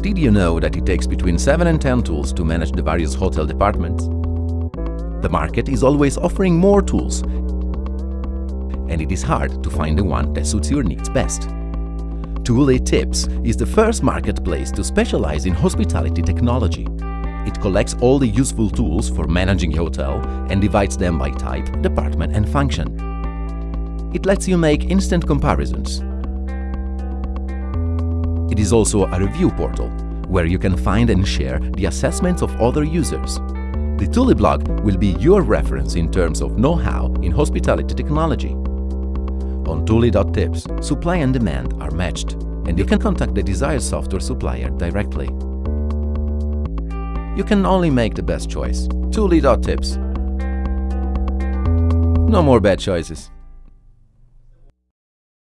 Did you know that it takes between 7 and 10 tools to manage the various hotel departments? The market is always offering more tools and it is hard to find the one that suits your needs best. Tool Tips is the first marketplace to specialize in hospitality technology. It collects all the useful tools for managing a hotel and divides them by type, department and function. It lets you make instant comparisons. It is also a review portal, where you can find and share the assessments of other users. The Tuli blog will be your reference in terms of know-how in hospitality technology. On Tuli.tips, supply and demand are matched, and you can contact the desired software supplier directly. You can only make the best choice. Tuli.tips. No more bad choices.